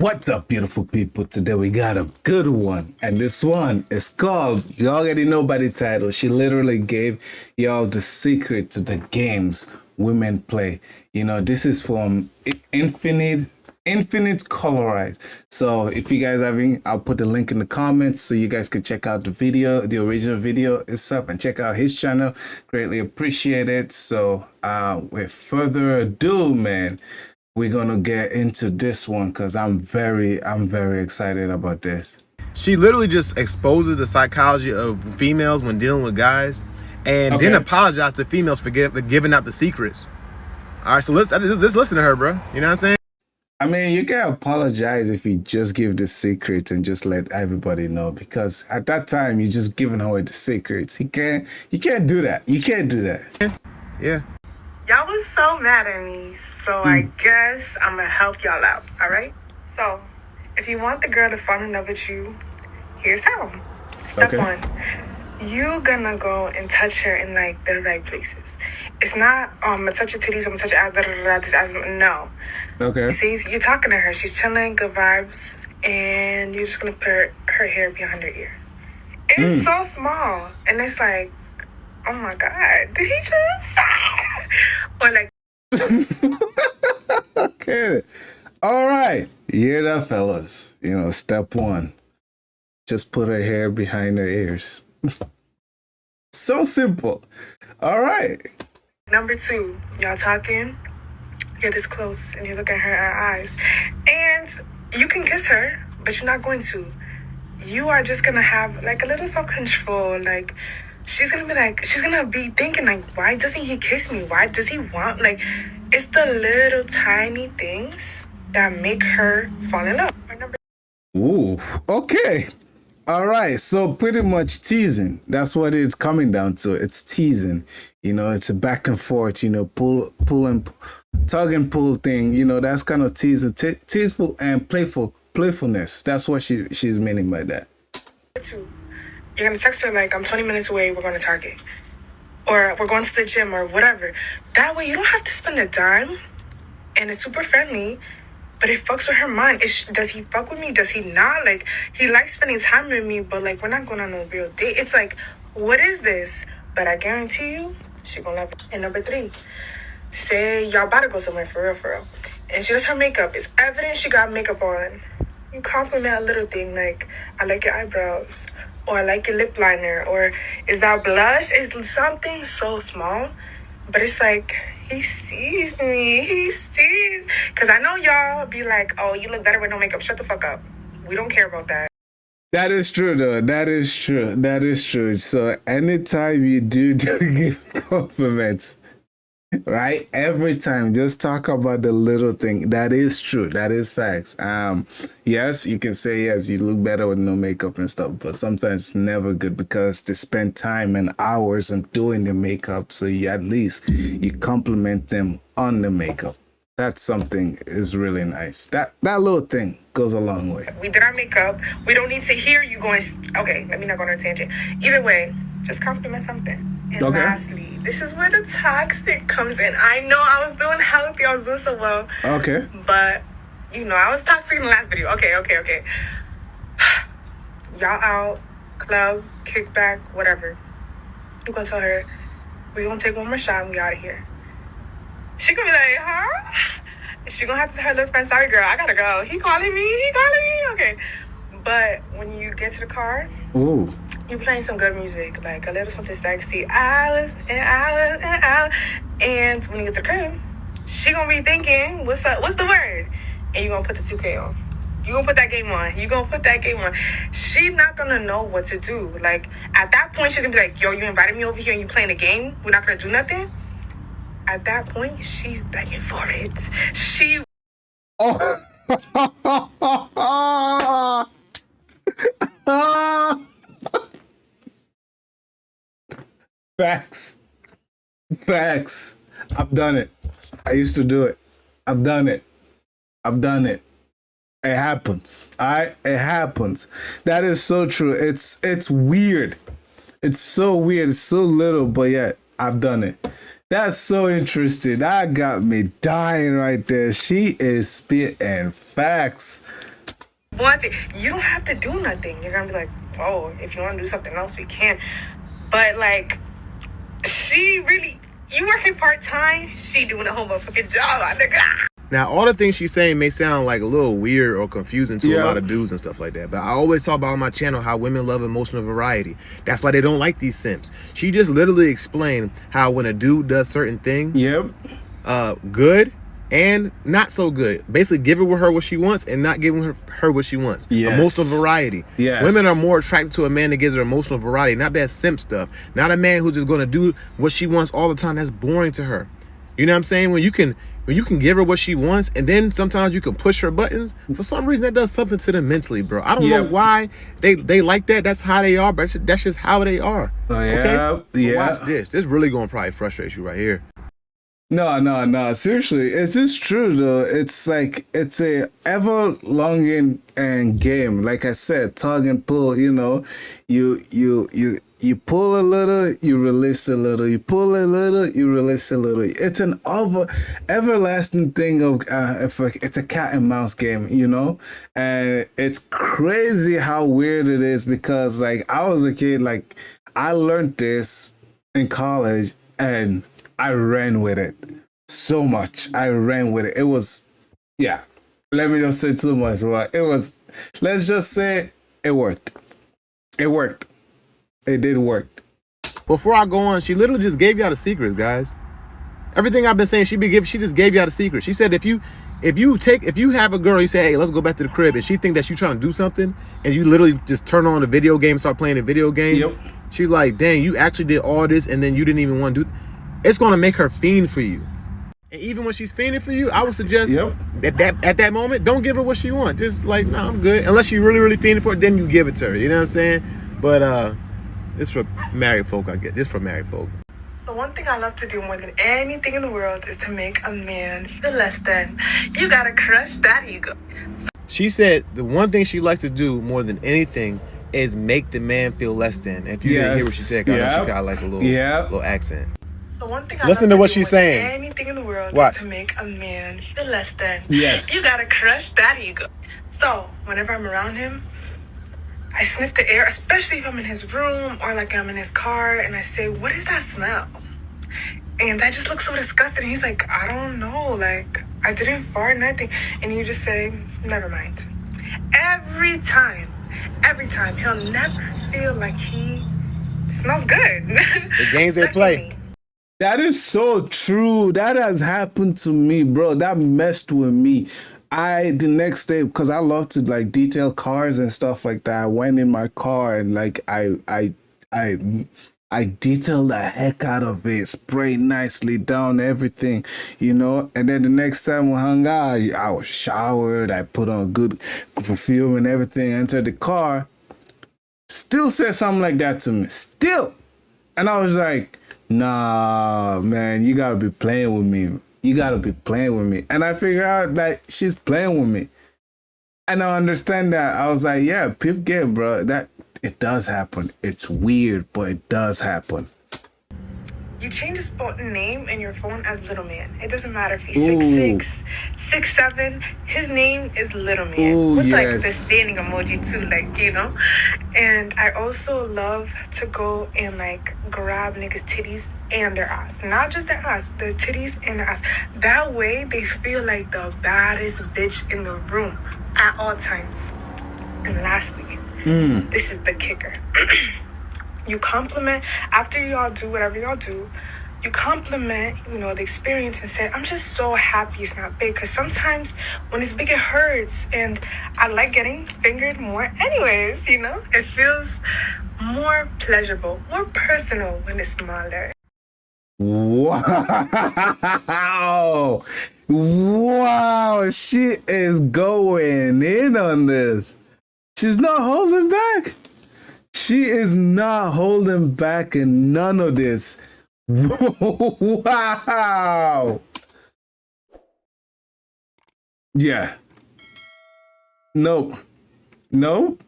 What's up, beautiful people? Today we got a good one, and this one is called. You already know by the title. She literally gave y'all the secret to the games women play. You know, this is from Infinite Infinite Colorize. So if you guys having, I'll put the link in the comments so you guys can check out the video, the original video itself, and check out his channel. Greatly appreciate it. So uh, with further ado, man we're gonna get into this one because I'm very, I'm very excited about this. She literally just exposes the psychology of females when dealing with guys, and okay. then apologize to females for, give, for giving out the secrets. All right, so let's let's listen to her, bro. You know what I'm saying? I mean, you can apologize if you just give the secrets and just let everybody know because at that time you're just giving away the secrets. You can't, you can't do that. You can't do that. Yeah. yeah. Y'all was so mad at me, so. I hmm. guess I'm gonna help y'all out, all right? So, if you want the girl to fall in love with you, here's how. Step okay. one, you gonna go and touch her in like the right places. It's not um I'm gonna touch your titties, I'm gonna touch your ass, da, da, da, this ass. No. Okay. You see, you're talking to her, she's chilling, good vibes, and you're just gonna put her, her hair behind her ear. It's mm. so small, and it's like, oh my god, did he just? Or like. okay. All right. Yeah, that fellas. You know, step one. Just put her hair behind her ears. so simple. All right. Number two, y'all talking. You're this close and you look at her, her eyes. And you can kiss her, but you're not going to. You are just gonna have like a little self control, like she's gonna be like, she's gonna be thinking like, why doesn't he kiss me? Why does he want like? It's the little tiny things that make her fall in love. Ooh, okay. All right, so pretty much teasing. That's what it's coming down to. It's teasing. You know, it's a back and forth. You know, pull, pull and tug and pull thing. You know, that's kind of teasing, te teaseful and playful playfulness. That's what she she's meaning by that. Two you're gonna text her like, I'm 20 minutes away, we're going to Target. Or we're going to the gym or whatever. That way you don't have to spend a dime and it's super friendly, but it fucks with her mind. Does he fuck with me? Does he not? Like, he likes spending time with me, but like, we're not going on a real date. It's like, what is this? But I guarantee you, she gonna love it. And number three, say y'all about to go somewhere for real, for real. And she does her makeup. It's evident she got makeup on. You compliment a little thing like, I like your eyebrows or I like your lip liner or is that blush? Is something so small, but it's like he sees me. He sees. Cause I know y'all be like, oh, you look better with no makeup. Shut the fuck up. We don't care about that. That is true, though. That is true. That is true. So anytime you do, do give compliments, right? Every time just talk about the little thing. That is true. That is facts. Um yes you can say yes you look better with no makeup and stuff but sometimes it's never good because they spend time and hours on doing the makeup so you at least you compliment them on the makeup. That's something is really nice. That that little thing goes a long way. We did our makeup. We don't need to hear you going okay let me not go on a tangent. Either way just compliment something. And okay. lastly, this is where the toxic comes in. I know I was doing healthy, I was doing so well. Okay. But you know, I was toxic in the last video. Okay, okay, okay. Y'all out, club, kickback, whatever. You gonna tell her, we gonna take one more shot and we out of here. She gonna be like, huh? She gonna have to tell her little friend, sorry girl, I gotta go. He calling me, he calling me. Okay. But when you get to the car, Ooh you playing some good music, like a little something sexy, hours and hours and hours. And when you get to the crib, she gonna be thinking, what's up? What's the word? And you gonna put the 2K on. You gonna put that game on. You gonna put that game on. She not gonna know what to do. Like at that point, she gonna be like, "Yo, you invited me over here and you playing a game. We're not gonna do nothing." At that point, she's begging for it. She. Oh. Facts. Facts. I've done it. I used to do it. I've done it. I've done it. It happens. Right? It happens. That is so true. It's it's weird. It's so weird. It's so little, but yet I've done it. That's so interesting. That got me dying right there. She is spitting facts. wants it. You don't have to do nothing. You're gonna be like, oh, if you want to do something else, we can. But like, she really, you working part time, she doing a whole motherfucking job, my nigga. Now, all the things she's saying may sound like a little weird or confusing to Yeah. a lot of dudes and stuff like that. But I always talk about on my channel how women love emotional variety. That's why they don't like these simps. She just literally explained how when a dude does certain things, Yep. uh, good and not so good. Basically, giving her what she wants and not giving her, her what she wants. Yes. Emotional variety. Yes. Women are more attracted to a man that gives her emotional variety, not that simp stuff. Not a man who's just going to do what she wants all the time. That's boring to her. You know what I'm saying? When you can when you can give her what she wants and then sometimes you can push her buttons, for some reason that does something to them mentally, bro. I don't know why they they like that. That's how they are, but that's just, how they are. Oh, okay? yeah, But yeah. Watch this. This really gonna probably frustrate you right here. No, no, no. Seriously, it's just true though. It's like it's a ever longing and game. Like I said, tug and pull. You know, you you you you pull a little, you release a little. You pull a little, you release a little. It's an over everlasting thing of uh, it's a cat and mouse game. You know, and it's crazy how weird it is because like I was a kid, like I learned this in college and I ran with it so much. I ran with it. It was, yeah. Let me not say too much, but it was. Let's just say it worked. It worked. It did work. Before I go on, she literally just gave y'all the secrets, guys. Everything I've been saying, she be give, she just gave y'all the secret. She said if you if you take if you have a girl, you say, hey, let's go back to the crib, and she think that you trying to do something, and you literally just turn on the video game, start playing a video game. Yep. She's like, dang, you actually did all this, and then you didn't even want to do. It's gonna make her fiend for you. And even when she's fiending for you, I would suggest Yep. at that at that moment, don't give her what she wants. Just like, no, I'm good. Unless she really, really fiending for it, then you give it to her. You know what I'm saying? But uh, it's for married folk. I get this for married folk. The one thing I love to do more than anything in the world is to make a man feel less than. You gotta crush that ego. So She said the one thing she likes to do more than anything is make the man feel less than. If you didn't hear what she said, said, 'cause I know Yep. she got like a little, Yep. little accent. The one thing I Listen love to what she's saying. Anything in the world Watch. to make a man feel less than. Yes. You gotta crush that ego. So whenever I'm around him, I sniff the air, especially if I'm in his room or like I'm in his car, and I say, "What is that smell?" And I just look so disgusted. And he's like, "I don't know. Like I didn't fart, nothing." And you just say, "Never mind." Every time, every time, he'll never feel like he smells good. The games they play. That is so true. That has happened to me, bro. That messed with me. I the next day because I love to like detail cars and stuff like that. I went in my car and like I I I I detailed the heck out of it, spray nicely down everything, you know. And then the next time we hung out, I was showered. I put on good perfume and everything. Entered the car. Still said something like that to me. Still. And I was like, nah, man, you gotta be playing with me. You gotta be playing with me. And I figure out that she's playing with me. And I understand that. I was like, yeah, pip game, bro. That it does happen. It's weird, but it does happen. You change his phone name in your phone as Little Man. It doesn't matter if he's Ooh. six six, six seven. His name is Little Man Ooh, with like yes. the standing emoji too, like you know. And I also love to go and like grab niggas' titties and their ass, not just their ass, their titties and their ass. That way they feel like the baddest bitch in the room at all times. And lastly, hmm. this is the kicker. you compliment after y'all do whatever y'all do you compliment you know the experience and say i'm just so happy it's not big because sometimes when it's big it hurts and i like getting fingered more anyways you know it feels more pleasurable more personal when it's smaller Wow. Wow. She is going in on this. She's not holding back. She is not holding back in none of this. Wow. Yeah. Nope. Nope.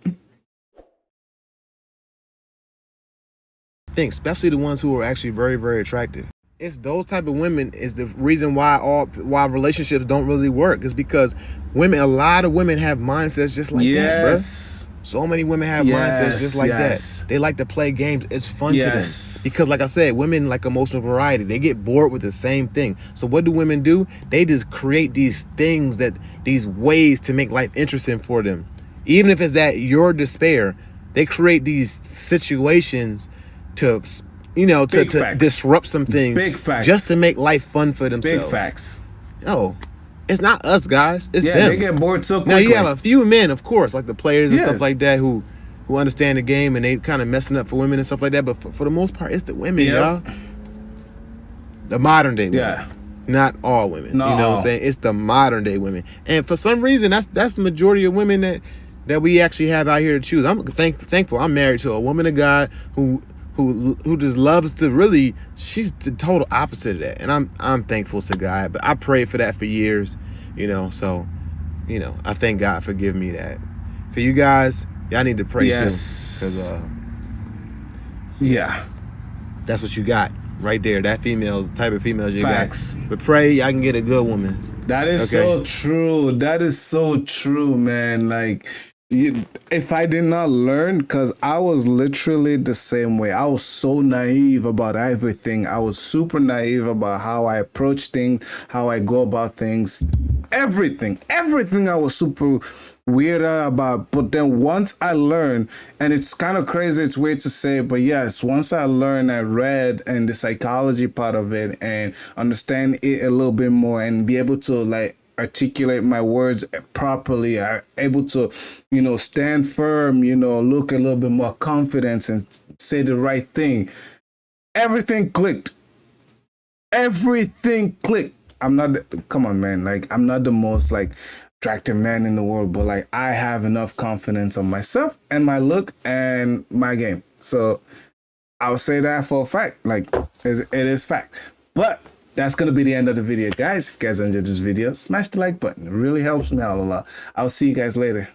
Think, especially the ones who are actually very, very attractive. It's those type of women is the reason why all why relationships don't really work is because women a lot of women have mindsets just like that bro. yes. so many women have mindsets just like yes. that they like to play games it's fun Yes. to them because like i said women like emotional variety they get bored with the same thing so what do women do they just create these things that these ways to make life interesting for them even if it's that your despair they create these situations to you know to, Big to facts. disrupt some things Big facts. just to make life fun for themselves. Big facts. no it's not us guys it's Yeah, them they get bored so now you have a few men, of course, like the players and Yes. stuff like that, who who understand the game and they kind of messing up for women and stuff like that. But for, for the most part, it's the women, Yep. y'all. The modern day women. Yeah. Not all women. Not you know what. I'm saying? It's the modern day women. And for some reason, that's that's the majority of women that that we actually have out here to choose. I'm thank, thankful I'm married to a woman of God who who who just loves to really she's the total opposite of that. And I'm I'm thankful to God. But I prayed for that for years, you know, so you know, I thank God for giving me that. For you guys, y'all need to pray too. Yes. Because uh, yeah. that's what you got right there. That female's the type of females you Facts. got. But pray y'all can get a good woman. That is Okay. so true. That is so true, man. Like, if I did not learn, because I was literally the same way. I was so naive about everything. I was super naive about how I approach things, how I go about things, everything. Everything I was super weird about. But then once I learned, and it's kind of crazy, it's weird to say, but yes, once I learned, I read and the psychology part of it and understand it a little bit more and be able to like articulate my words properly are able to you know stand firm you know look a little bit more confidence and say the right thing. Everything clicked. Everything clicked. I'm not the- come on man. Like i'm not the most like attractive man in the world but like i have enough confidence on myself and my look and my game. So i'll say that for a fact. Like it is fact. But that's gonna be the end of the video. Guys if you guys enjoyed this video smash the like button. It really helps me out a lot. I'll see you guys later